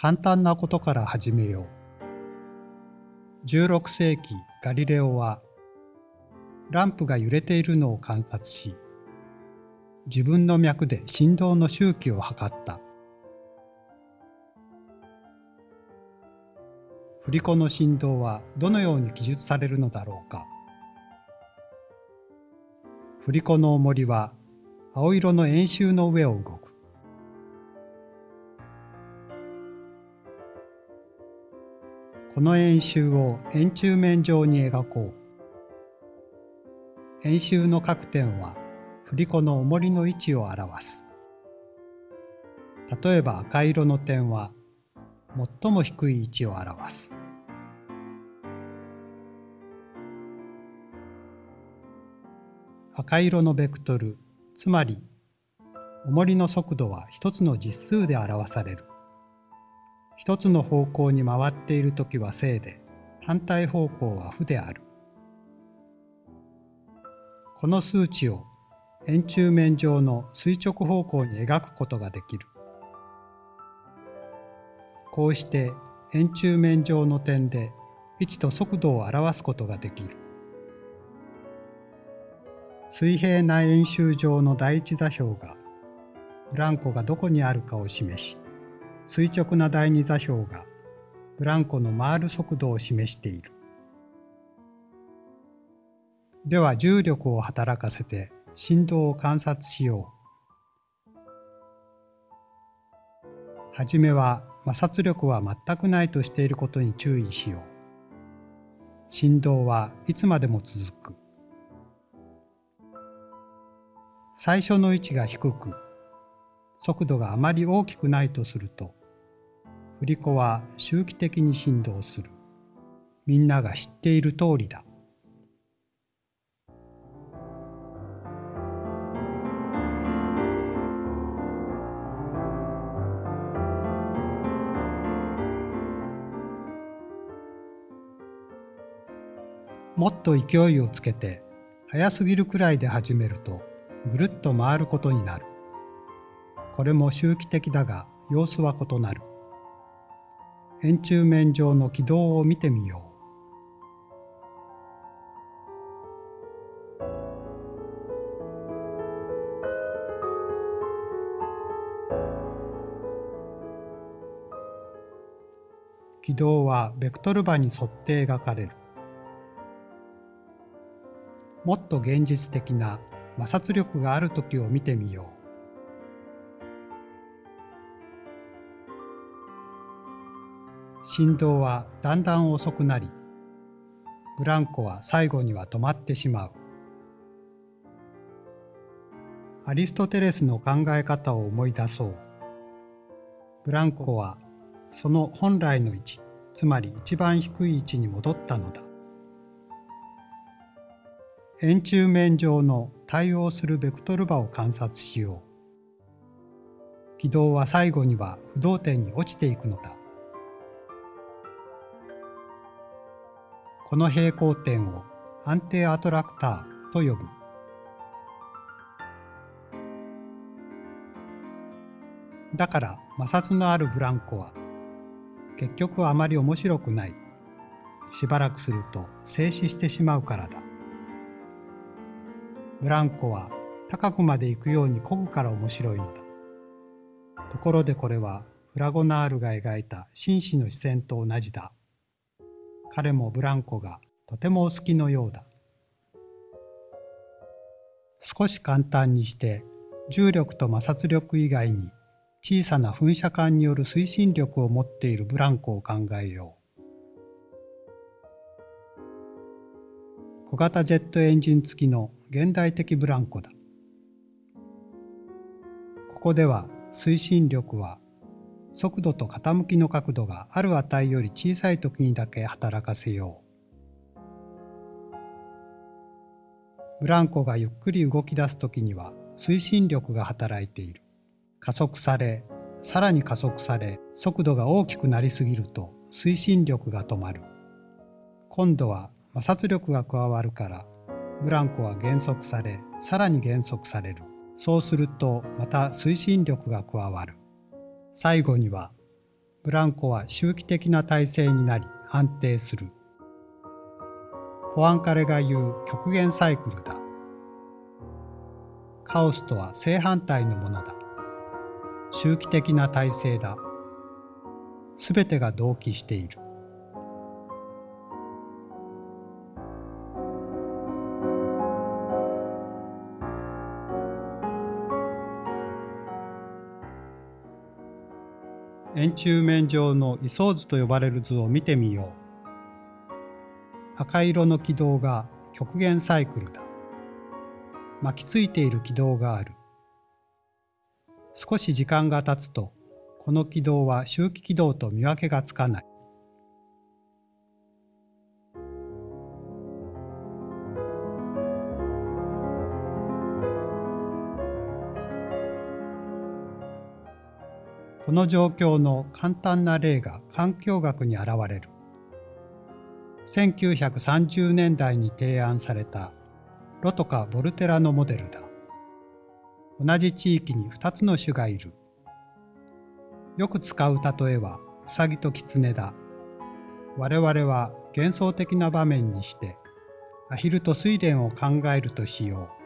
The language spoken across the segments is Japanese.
簡単なことから始めよう。16世紀ガリレオはランプが揺れているのを観察し、自分の脈で振動の周期を測った。振り子の振動はどのように記述されるのだろうか。振り子の重りは青色の円周の上を動く。この円周を円柱面上に描こう。円周の各点は振り子の重りの位置を表す。例えば赤色の点は最も低い位置を表す。赤色のベクトル、つまり重りの速度は一つの実数で表される。一つの方向に回っているときは正で、反対方向は負である。この数値を円柱面上の垂直方向に描くことができる。こうして円柱面上の点で位置と速度を表すことができる。水平な円周上の第一座標がブランコがどこにあるかを示し、垂直な第二座標がブランコの回る速度を示している。では重力を働かせて振動を観察しよう。はじめは摩擦力は全くないとしていることに注意しよう。振動はいつまでも続く。最初の位置が低く、速度があまり大きくないとすると、振り子は周期的に振動する。みんなが知っている通りだ。もっと勢いをつけて速すぎるくらいで始めるとぐるっと回ることになる。これも周期的だが様子は異なる。円柱面上の軌道を見てみよう。軌道はベクトル場に沿って描かれる。もっと現実的な摩擦力がある時を見てみよう。振動はだんだん遅くなり、ブランコは最後には止まってしまう。アリストテレスの考え方を思い出そう。ブランコはその本来の位置、つまり一番低い位置に戻ったのだ。円柱面上の対応するベクトル場を観察しよう。軌道は最後には不動点に落ちていくのだ。この平行点を安定アトラクターと呼ぶ。だから摩擦のあるブランコは結局あまり面白くない。しばらくすると静止してしまうからだ。ブランコは高くまで行くように漕ぐから面白いのだ。ところでこれはフラゴナールが描いた紳士の視線と同じだ。彼もブランコがとてもお好きのようだ。少し簡単にして重力と摩擦力以外に小さな噴射管による推進力を持っているブランコを考えよう。小型ジェットエンジン付きの現代的ブランコだ。ここでは推進力は速度と傾きの角度がある値より小さい時にだけ働かせよう。ブランコがゆっくり動き出す時には推進力が働いている。加速され、さらに加速され、速度が大きくなりすぎると推進力が止まる。今度は摩擦力が加わるからブランコは減速されさらに減速されるそうするとまた推進力が加わる最後にはブランコは周期的な体制になり安定する。ポアンカレが言う極限サイクルだ。カオスとは正反対のものだ。周期的な体制だ。すべてが同期している。円柱面上の位相図と呼ばれる図を見てみよう。赤色の軌道が極限サイクルだ。巻きついている軌道がある。少し時間が経つと、この軌道は周期軌道と見分けがつかない。この状況の簡単な例が環境学に現れる。1930年代に提案されたロトカ・ボルテラのモデルだ。同じ地域に2つの種がいる。よく使う例えはウサギとキツネだ。我々は幻想的な場面にしてアヒルと睡蓮を考えるとしよう。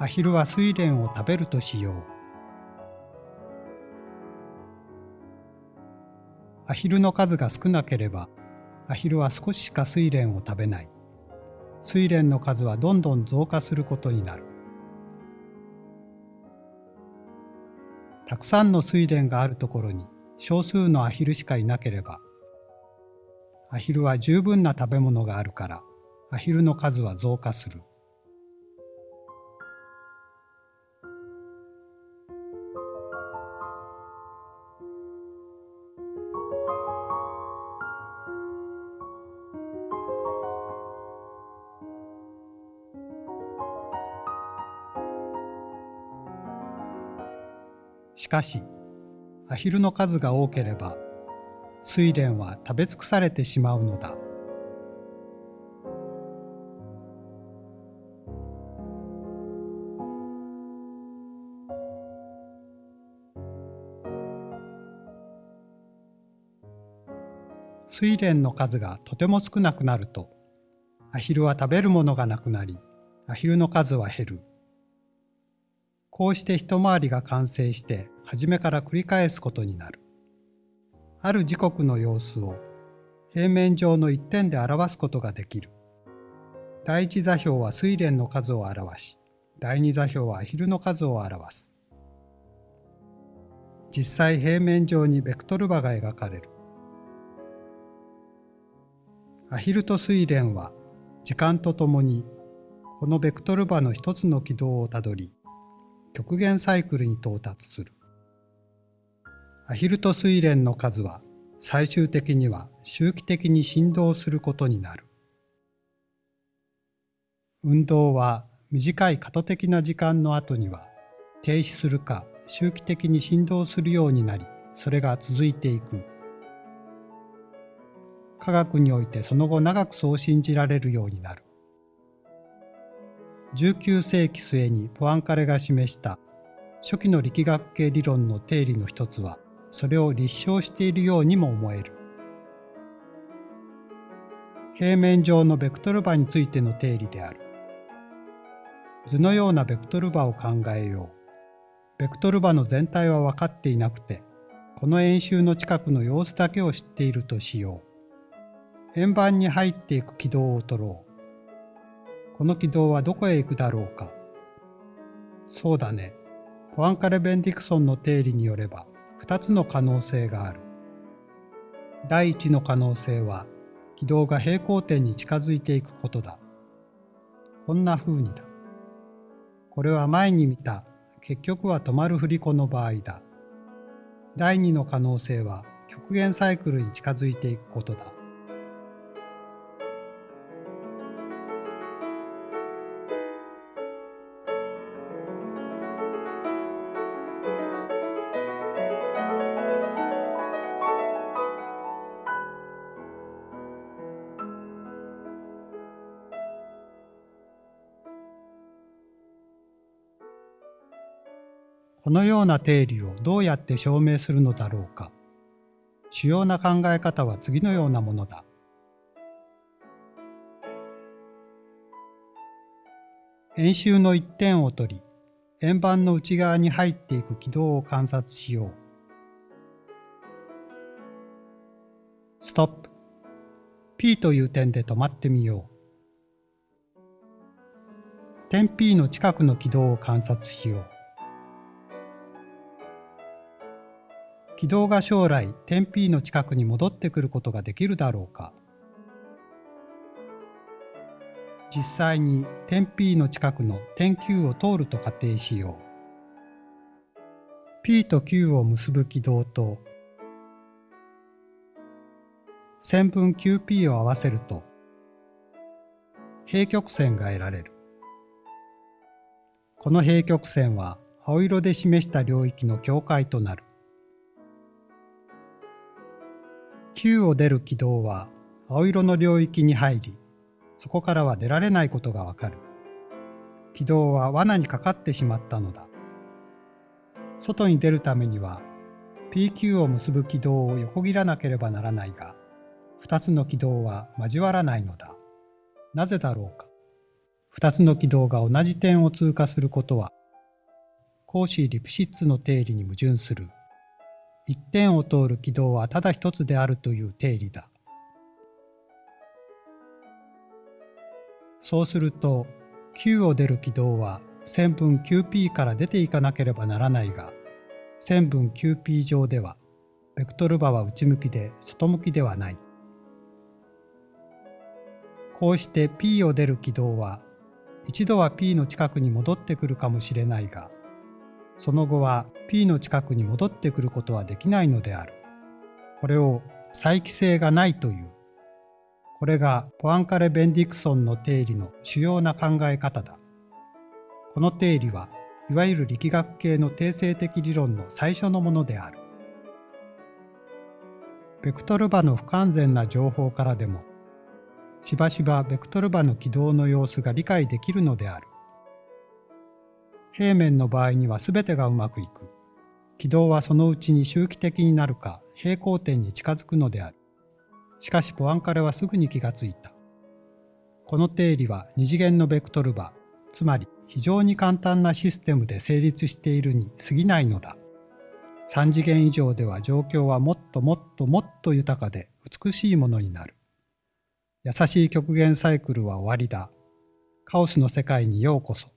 アヒルは睡蓮を食べるとしよう。アヒルの数が少なければ、アヒルは少ししか睡蓮を食べない。睡蓮の数はどんどん増加することになる。たくさんの睡蓮があるところに少数のアヒルしかいなければ、アヒルは十分な食べ物があるから、アヒルの数は増加する。しかし、アヒルの数が多ければ、睡蓮は食べ尽くされてしまうのだ。睡蓮の数がとても少なくなると、アヒルは食べるものがなくなり、アヒルの数は減る。こうして一回りが完成して初めから繰り返すことになる。ある時刻の様子を平面上の一点で表すことができる。第一座標は睡蓮の数を表し、第二座標はアヒルの数を表す。実際平面上にベクトル場が描かれる。アヒルと睡蓮は時間とともにこのベクトル場の一つの軌道をたどり、極限サイクルに到達する。アヒルと睡蓮の数は最終的には周期的に振動することになる。運動は短い過渡的な時間の後には停止するか周期的に振動するようになり、それが続いていく。科学においてその後長くそう信じられるようになる。19世紀末にポアンカレが示した初期の力学系理論の定理の一つはそれを立証しているようにも思える。平面上のベクトル場についての定理である。図のようなベクトル場を考えよう。ベクトル場の全体は分かっていなくて、この円周の近くの様子だけを知っているとしよう。円盤に入っていく軌道を取ろう。この軌道はどこへ行くだろうか。そうだね。ポアンカレ・ベンディクソンの定理によれば、2つの可能性がある。第一の可能性は、軌道が平行点に近づいていくことだ。こんな風にだ。これは前に見た結局は止まる振り子の場合だ。第二の可能性は極限サイクルに近づいていくことだ。このような定理をどうやって証明するのだろうか。主要な考え方は次のようなものだ。円周の一点を取り、円盤の内側に入っていく軌道を観察しよう。ストップ。P という点で止まってみよう。点 P の近くの軌道を観察しよう。軌道が将来点 P の近くに戻ってくることができるだろうか。実際に点 P の近くの点 Q を通ると仮定しよう。P と Q を結ぶ軌道と線分 QP を合わせると平曲線が得られる。この平曲線は青色で示した領域の境界となる。Q を出る軌道は青色の領域に入り、そこからは出られないことがわかる。軌道は罠にかかってしまったのだ。外に出るためには PQ を結ぶ軌道を横切らなければならないが、二つの軌道は交わらないのだ。なぜだろうか。二つの軌道が同じ点を通過することは、コーシー・リプシッツの定理に矛盾する。一点を通る軌道はただ一つであるという定理だ。そうすると、Q を出る軌道は線分 QP から出ていかなければならないが、線分 QP 上では、ベクトル場は内向きで外向きではない。こうして P を出る軌道は、一度は P の近くに戻ってくるかもしれないが、その後は P の近くに戻ってくることはできないのである。これを再帰性がないという。これがポアンカレ・ベンディクソンの定理の主要な考え方だ。この定理はいわゆる力学系の定性的理論の最初のものである。ベクトル場の不完全な情報からでも、しばしばベクトル場の軌道の様子が理解できるのである。平面の場合には全てがうまくいく。軌道はそのうちに周期的になるか平行点に近づくのである。しかしポアンカレはすぐに気がついた。この定理は二次元のベクトル場、つまり非常に簡単なシステムで成立しているに過ぎないのだ。三次元以上では状況はもっともっともっと豊かで美しいものになる。優しい極限サイクルは終わりだ。カオスの世界にようこそ。